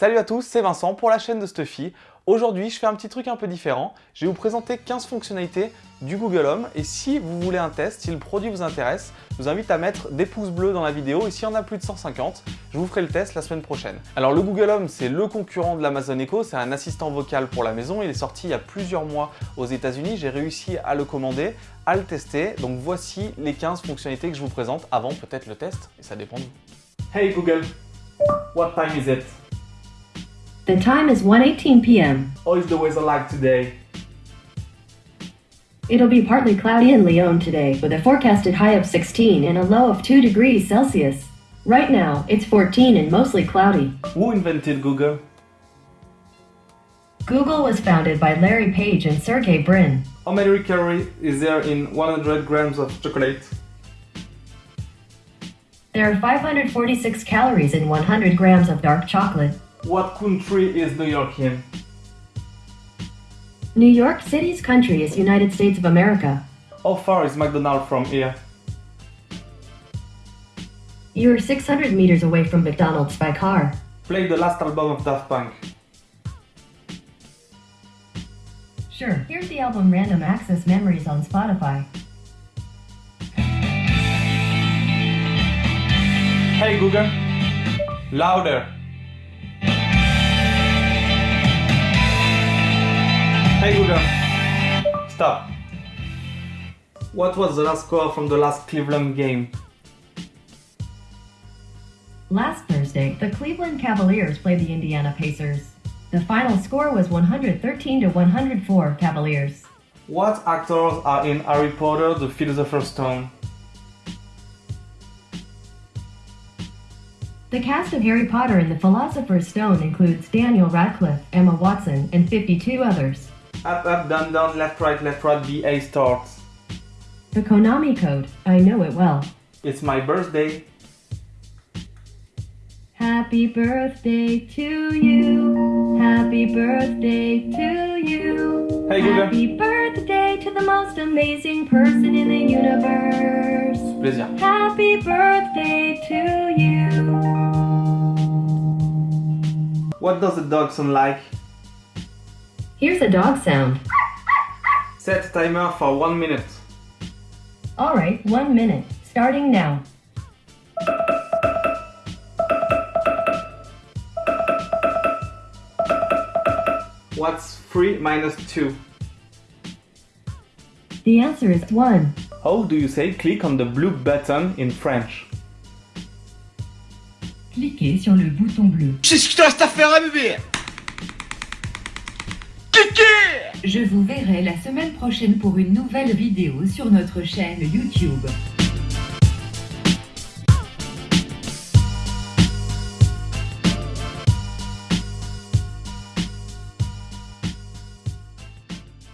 Salut à tous, c'est Vincent pour la chaîne de Stuffy. Aujourd'hui, je fais un petit truc un peu différent. Je vais vous présenter 15 fonctionnalités du Google Home et si vous voulez un test, si le produit vous intéresse, je vous invite à mettre des pouces bleus dans la vidéo et s'il y en a plus de 150, je vous ferai le test la semaine prochaine. Alors le Google Home, c'est le concurrent de l'Amazon Echo, c'est un assistant vocal pour la maison. Il est sorti il y a plusieurs mois aux États-Unis. J'ai réussi à le commander, à le tester. Donc voici les 15 fonctionnalités que je vous présente avant peut-être le test et ça dépend de vous. Hey Google, what time is it? The time is 1.18 p.m. How is the weather like today? It'll be partly cloudy in Lyon today, with a forecasted high of 16 and a low of 2 degrees Celsius. Right now, it's 14 and mostly cloudy. Who invented Google? Google was founded by Larry Page and Sergey Brin. How many calories is there in 100 grams of chocolate? There are 546 calories in 100 grams of dark chocolate. What country is New York in? New York City's country is United States of America. How far is McDonald's from here? You're 600 meters away from McDonald's by car. Play the last album of Daft Punk. Sure, here's the album Random Access Memories on Spotify. Hey Google, louder. Hey Google, stop. What was the last score from the last Cleveland game? Last Thursday, the Cleveland Cavaliers played the Indiana Pacers. The final score was 113 to 104 Cavaliers. What actors are in Harry Potter the Philosopher's Stone? The cast of Harry Potter and the Philosopher's Stone includes Daniel Radcliffe, Emma Watson, and 52 others. Up, up, down, down, left, right, left, right, BA starts. The Konami code, I know it well. It's my birthday. Happy birthday to you. Happy birthday to you. Hey, Google. Happy birthday to the most amazing person in the universe. Plaisir. Happy birthday to you. What does the dog sound like? Here's a dog sound. Set timer for one minute. Alright, one minute. Starting now. What's 3 minus 2? The answer is 1. How do you say click on the blue button in French? Cliquez sur le bouton bleu. C'est ce qu'il te reste à faire, bébé Je vous verrai la semaine prochaine pour une nouvelle vidéo sur notre chaîne YouTube.